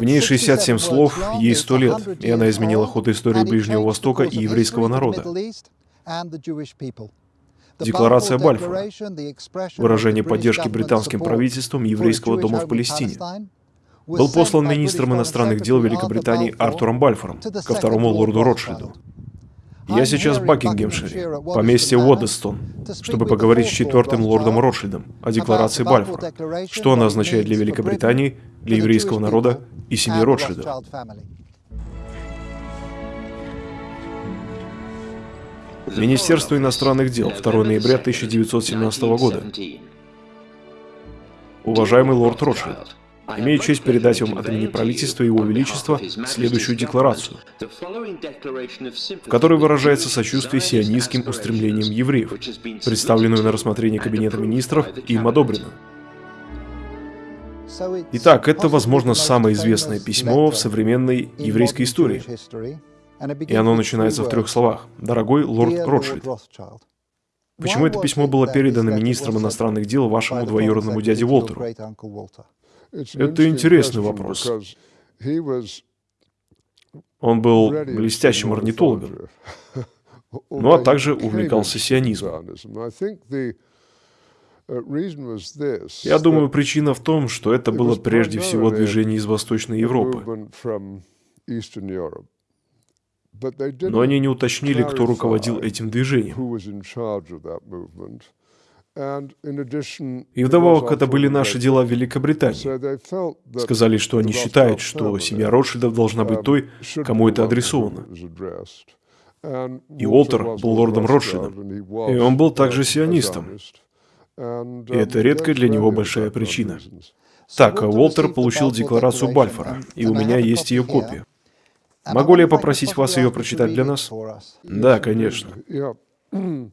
В ней 67 слов, ей 100 лет, и она изменила ход истории Ближнего Востока и еврейского народа. Декларация Бальфура – выражение поддержки британским правительством еврейского дома в Палестине. Был послан министром иностранных дел Великобритании Артуром Бальфором ко второму лорду Ротшильду. Я сейчас в Бакингемшире, поместье Уоддестон, чтобы поговорить с четвертым лордом Ротшильдом о декларации Бальфора, что она означает для Великобритании, для еврейского народа и семьи Ротшильда. Министерство иностранных дел, 2 ноября 1917 года. Уважаемый лорд Ротшильд, Имею честь передать вам от имени правительства Его Величества следующую декларацию, в которой выражается сочувствие сионистским устремлениям евреев, представленную на рассмотрение Кабинета министров и им одобрено. Итак, это, возможно, самое известное письмо в современной еврейской истории. И оно начинается в трех словах. «Дорогой лорд Ротшильд». Почему это письмо было передано министром иностранных дел вашему двоюродному дяде Уолтеру? Это интересный вопрос. Он был блестящим орнитологом, ну а также увлекался сионизмом. Я думаю, причина в том, что это было прежде всего движение из Восточной Европы. Но они не уточнили, кто руководил этим движением. И вдобавок это были наши дела в Великобритании. Сказали, что они считают, что семья Ротшильдов должна быть той, кому это адресовано. И Уолтер был лордом Ротшильдом, и он был также сионистом. И это редкая для него большая причина. Так, Уолтер получил декларацию Бальфора, и у меня есть ее копия. Могу ли я попросить вас ее прочитать для нас? Да, конечно. Я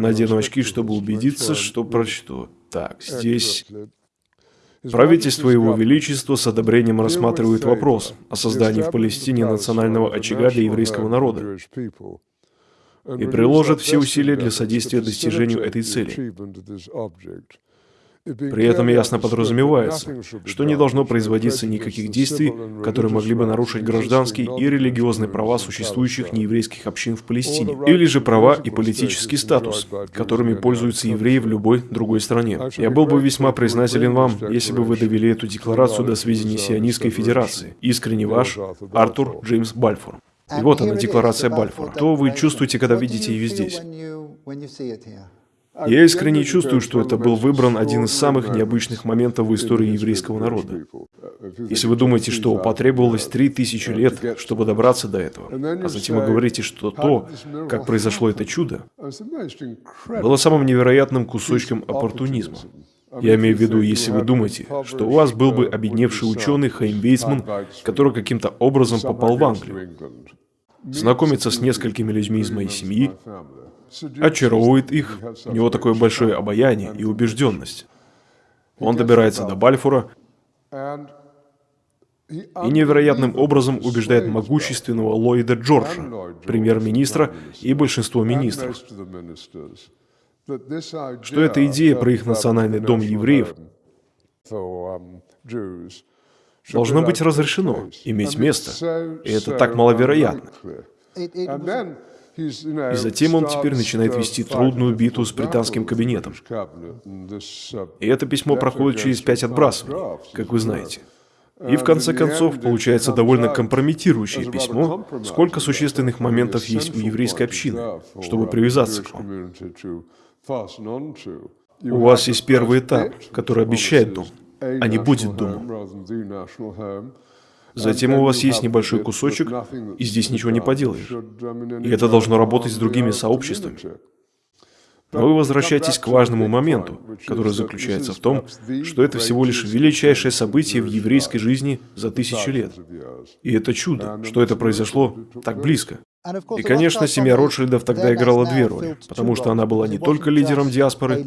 надену очки, чтобы убедиться, что прочту. Так, здесь... Правительство Его Величества с одобрением рассматривает вопрос о создании в Палестине национального очага для еврейского народа и приложит все усилия для содействия достижению этой цели. При этом ясно подразумевается, что не должно производиться никаких действий, которые могли бы нарушить гражданские и религиозные права существующих нееврейских общин в Палестине, или же права и политический статус, которыми пользуются евреи в любой другой стране. Я был бы весьма признателен вам, если бы вы довели эту декларацию до сведения Сионистской Федерации. Искренне ваш, Артур Джеймс Бальфур. И вот она, декларация Бальфура. Что вы чувствуете, когда видите ее здесь? Я искренне чувствую, что это был выбран один из самых необычных моментов в истории еврейского народа. Если вы думаете, что потребовалось три тысячи лет, чтобы добраться до этого, а затем вы говорите, что то, как произошло это чудо, было самым невероятным кусочком оппортунизма. Я имею в виду, если вы думаете, что у вас был бы обедневший ученый Хайм Вейцман, который каким-то образом попал в Англию, знакомиться с несколькими людьми из моей семьи, очаровывает их, у него такое большое обаяние и убежденность. Он добирается до Бальфура и невероятным образом убеждает могущественного Ллойда Джорджа, премьер-министра и большинство министров, что эта идея про их национальный дом евреев должно быть разрешено, иметь место, и это так маловероятно. И затем он теперь начинает вести трудную битву с британским кабинетом. И это письмо проходит через пять отбрасываний, как вы знаете. И в конце концов, получается довольно компрометирующее письмо, сколько существенных моментов есть у еврейской общины, чтобы привязаться к вам. У вас есть первый этап, который обещает дом, а не будет домом. Затем у вас есть небольшой кусочек, и здесь ничего не поделаешь. И это должно работать с другими сообществами. Но вы возвращаетесь к важному моменту, который заключается в том, что это всего лишь величайшее событие в еврейской жизни за тысячи лет. И это чудо, что это произошло так близко. И, конечно, семья Ротшильдов тогда играла две роли, потому что она была не только лидером диаспоры,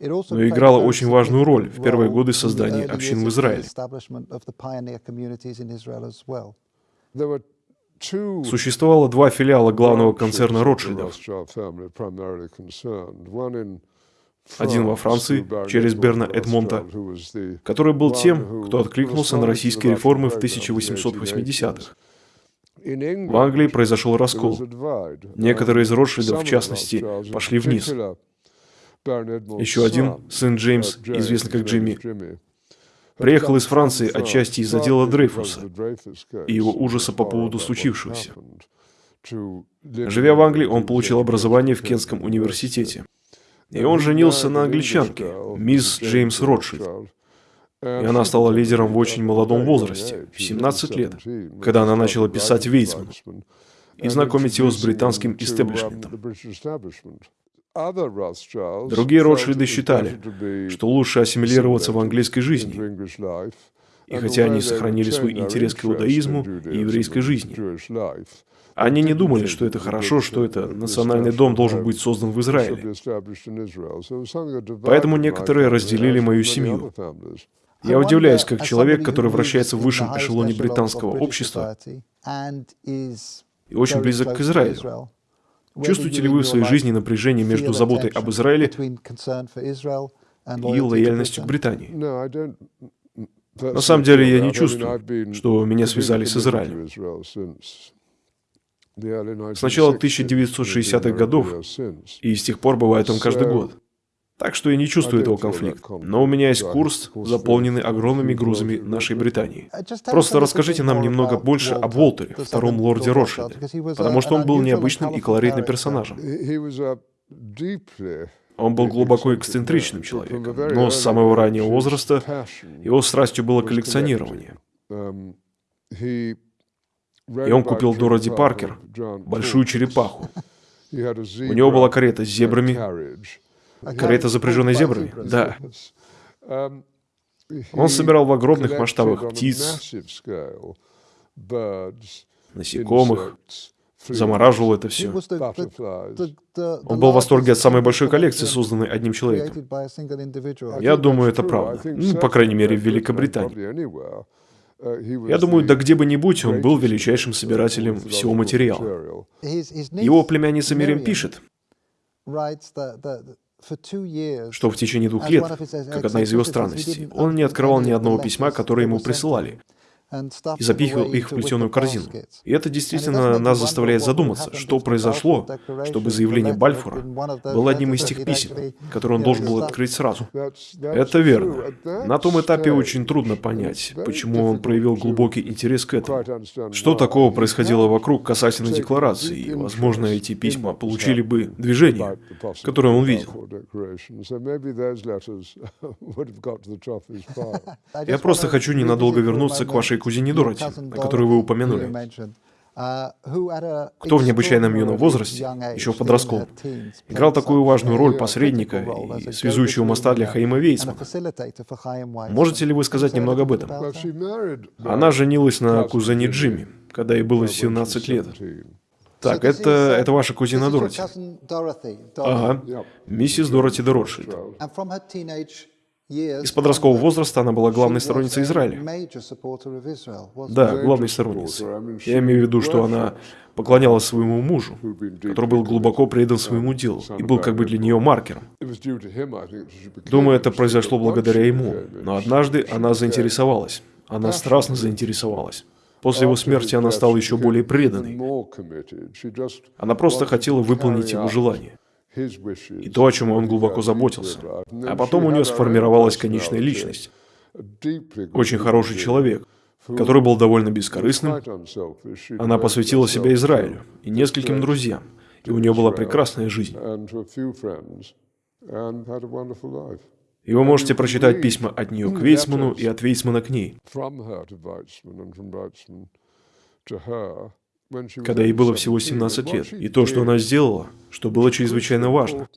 но играла очень важную роль в первые годы создания общин в Израиле. Существовало два филиала главного концерна Ротшильдов. один во Франции через Берна Эдмонта, который был тем, кто откликнулся на российские реформы в 1880-х. В Англии произошел раскол. Некоторые из Ротшильдов, в частности, пошли вниз. Еще один, сын Джеймс, известный как Джимми, приехал из Франции отчасти из-за дела Дрейфуса и его ужаса по поводу случившегося. Живя в Англии, он получил образование в Кентском университете. И он женился на англичанке, мисс Джеймс Ротшильд. И она стала лидером в очень молодом возрасте, в 17 лет, когда она начала писать Вейцману и знакомить его с британским истеблишментом. Другие Ротшильды считали, что лучше ассимилироваться в английской жизни. И хотя они сохранили свой интерес к иудаизму и еврейской жизни, они не думали, что это хорошо, что это национальный дом должен быть создан в Израиле. Поэтому некоторые разделили мою семью. Я удивляюсь, как человек, который вращается в высшем эшелоне британского общества и очень близок к Израилю, Чувствуете ли вы в своей жизни напряжение между заботой об Израиле и лояльностью к Британии? На самом деле я не чувствую, что меня связали с Израилем. С начала 1960-х годов, и с тех пор бывает он каждый год. Так что я не чувствую этого конфликта. Но у меня есть курс, заполненный огромными грузами нашей Британии. Просто расскажите нам немного больше об Уолтере, втором лорде Ротшильде, потому что он был необычным и колоритным персонажем. Он был глубоко эксцентричным человеком, но с самого раннего возраста его страстью было коллекционирование. И он купил Дороти Паркер, большую черепаху. У него была карета с зебрами, Карета, запряженная зебрами? Да. Он собирал в огромных масштабах птиц, насекомых, замораживал это все. Он был в восторге от самой большой коллекции, созданной одним человеком. Я думаю, это правда. Ну, по крайней мере, в Великобритании. Я думаю, да где бы ни будь, он был величайшим собирателем всего материала. Его племянница Мирим пишет, что в течение двух лет, как одна из его странностей, он не открывал ни одного письма, которое ему присылали и запихивал их в плетеную корзину. И это действительно нас заставляет задуматься, что произошло, чтобы заявление Бальфура было одним из тех писем, которые он должен был открыть сразу. Это верно. На том этапе очень трудно понять, почему он проявил глубокий интерес к этому. Что такого происходило вокруг касательно декларации, и, возможно, эти письма получили бы движение, которое он видел. Я просто хочу ненадолго вернуться к вашей кузине Дороти, о которой вы упомянули, кто в необычайном юном возрасте, еще в подростковом, играл такую важную роль посредника и связующего моста для Хаима Вейцмана. Можете ли вы сказать немного об этом? Она женилась на кузене Джимми, когда ей было 17 лет. Так, это, это ваша кузина Дороти. Ага, миссис Дороти де Ротшильд. Из подросткового возраста она была главной сторонницей Израиля. Да, главной сторонницей. Я имею в виду, что она поклонялась своему мужу, который был глубоко предан своему делу и был как бы для нее маркером. Думаю, это произошло благодаря ему. Но однажды она заинтересовалась. Она страстно заинтересовалась. После его смерти она стала еще более преданной. Она просто хотела выполнить его желание и то, о чем он глубоко заботился. А потом у нее сформировалась конечная личность. Очень хороший человек, который был довольно бескорыстным. Она посвятила себя Израилю и нескольким друзьям, и у нее была прекрасная жизнь. И вы можете прочитать письма от нее к Вейцману и от Вейцмана к ней когда ей было всего 17 лет. И то, что она сделала, что было чрезвычайно важно,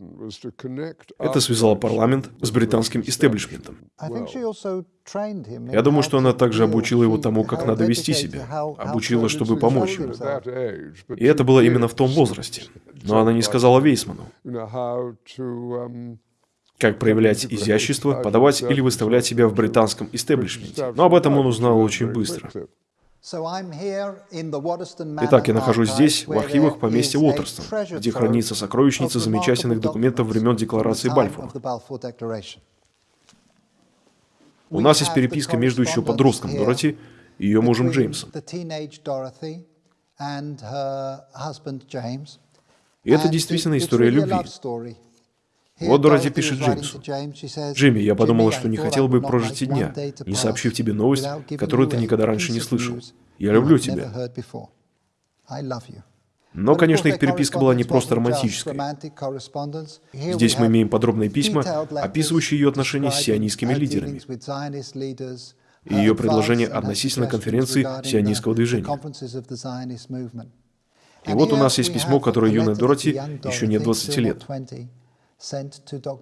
это связало парламент с британским истеблишментом. Я думаю, что она также обучила его тому, как надо вести себя, обучила, чтобы помочь ему. И это было именно в том возрасте. Но она не сказала Вейсману, как проявлять изящество, подавать или выставлять себя в британском истеблишменте. Но об этом он узнал очень быстро. Итак, я нахожусь здесь, в архивах поместья Уотерстон, где хранится сокровищница замечательных документов времен Декларации Бальфура. У нас есть переписка между еще подростком Дороти и ее мужем Джеймсом. И это действительно история любви. Вот Дороти пишет Джеймсу. «Джимми, я подумала, что не хотел бы прожить и дня, не сообщив тебе новость, которую ты никогда раньше не слышал. Я люблю тебя». Но, конечно, их переписка была не просто романтической. Здесь мы имеем подробные письма, описывающие ее отношения с сионистскими лидерами и ее предложения относительно конференции сионистского движения. И вот у нас есть письмо, которое юная Дороти, еще не 20 лет,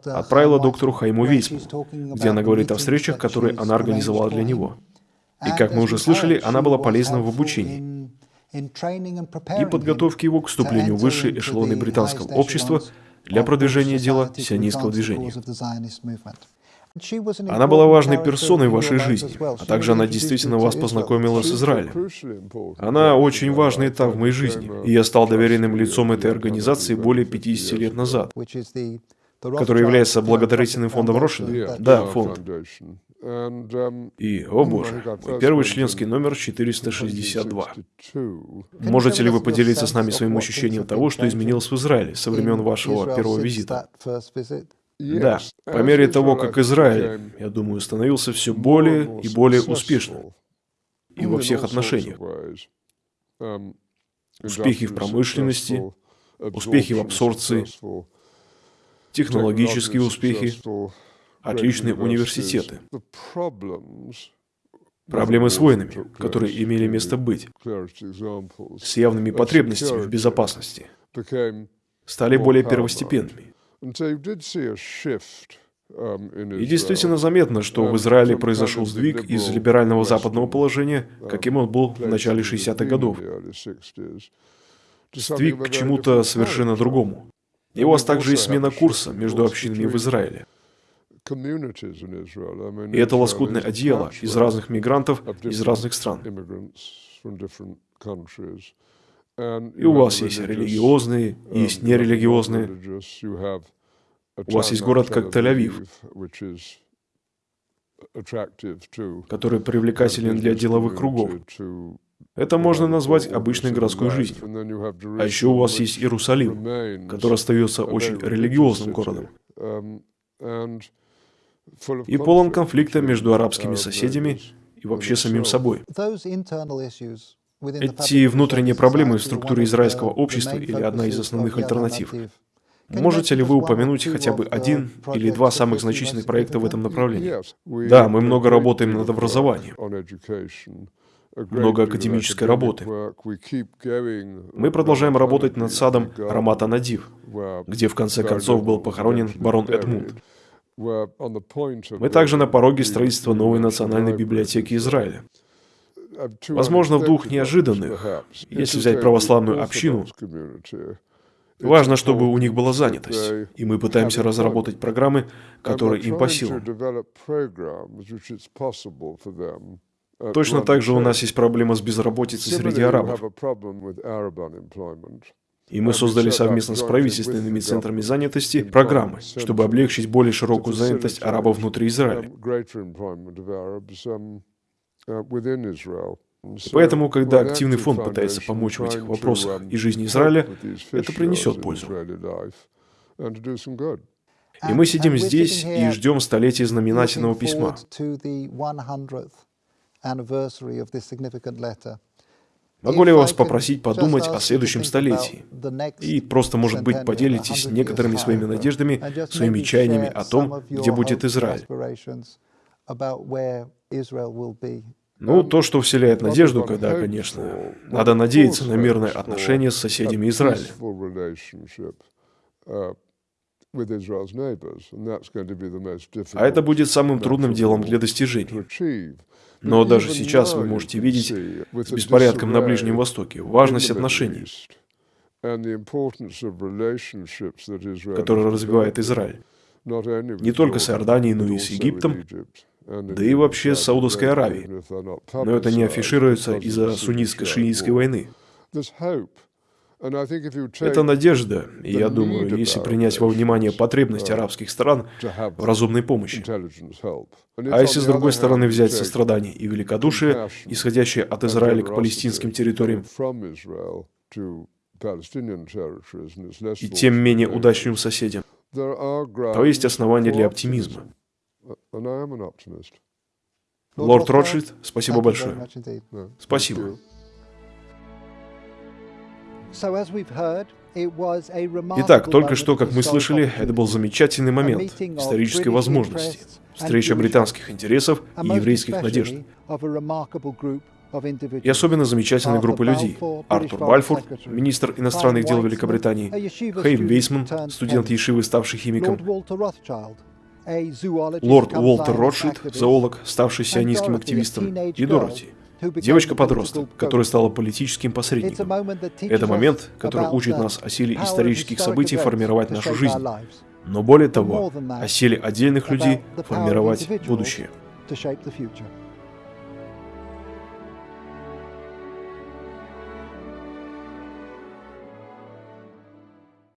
отправила доктору Хайму Вейсману, где она говорит о встречах, которые она организовала для него. И, как мы уже слышали, она была полезна в обучении и подготовке его к вступлению в высшие эшелоны британского общества для продвижения дела сионистского движения. Она была важной персоной в вашей жизни, а также она действительно вас познакомила с Израилем. Она очень важный этап в моей жизни, и я стал доверенным лицом этой организации более 50 лет назад, который является благотворительным фондом Рошина. Да, фонд. И, о боже, мой первый членский номер 462. Можете ли вы поделиться с нами своим ощущением того, что изменилось в Израиле со времен вашего первого визита? Да, по мере того, как Израиль, я думаю, становился все более и более успешным. И во всех отношениях. Успехи в промышленности, успехи в абсорбции, технологические успехи, отличные университеты. Проблемы с войнами, которые имели место быть, с явными потребностями в безопасности, стали более первостепенными. Um, И действительно заметно, что в Израиле произошел сдвиг из либерального западного положения, um, каким он был в начале 60-х годов. Сдвиг к чему-то совершенно другому. И у вас также есть смена курса между общинами в Израиле. И это лоскутное одеяло из разных мигрантов из разных стран. И у вас есть религиозные, есть нерелигиозные. У вас есть город как Тель-Авив, который привлекателен для деловых кругов. Это можно назвать обычной городской жизнью. А еще у вас есть Иерусалим, который остается очень религиозным городом. И полон конфликта между арабскими соседями и вообще самим собой. Эти внутренние проблемы в структуре израильского общества или одна из основных альтернатив. Можете ли вы упомянуть хотя бы один или два самых значительных проекта в этом направлении? Да, мы много работаем над образованием, много академической работы. Мы продолжаем работать над садом Рамата Надив, где в конце концов был похоронен барон Эдмунд. Мы также на пороге строительства новой национальной библиотеки Израиля. Возможно, в двух неожиданных. Если взять православную общину, важно, чтобы у них была занятость. И мы пытаемся разработать программы, которые им по силам. Точно так же у нас есть проблема с безработицей среди арабов. И мы создали совместно с правительственными центрами занятости программы, чтобы облегчить более широкую занятость арабов внутри Израиля. Поэтому, когда активный фонд пытается помочь в этих вопросах и жизни Израиля, это принесет пользу. И мы сидим здесь и ждем столетия знаменательного письма. Могу ли вас попросить подумать о следующем столетии? И просто, может быть, поделитесь некоторыми своими надеждами, своими чаяниями о том, где будет Израиль. Ну, то, что вселяет надежду, когда, конечно, надо надеяться на мирное отношение с соседями Израиля. А это будет самым трудным делом для достижения. Но даже сейчас вы можете видеть с беспорядком на Ближнем Востоке важность отношений, которые развивает Израиль. Не только с Иорданией, но и с Египтом, да и вообще Саудовской Аравией. Но это не афишируется из-за суннитско-шиитской войны. Это надежда, и я думаю, если принять во внимание потребность арабских стран в разумной помощи. А если с другой стороны взять сострадание и великодушие, исходящее от Израиля к палестинским территориям, и тем менее удачным соседям, то есть основания для оптимизма. Лорд Ротшильд, спасибо большое. Спасибо. Итак, только что, как мы слышали, это был замечательный момент исторической возможности, встреча британских интересов и еврейских надежд. И особенно замечательной группы людей. Артур Бальфур, министр иностранных дел Великобритании, Хейм Вейсман, студент Ешивы, ставший химиком, лорд Уолтер Ротшильд, зоолог, ставший сионистским активистом, и Дороти, девочка-подросток, которая стала политическим посредником. Это момент, который учит нас о силе исторических событий формировать нашу жизнь, но более того, о силе отдельных людей формировать будущее.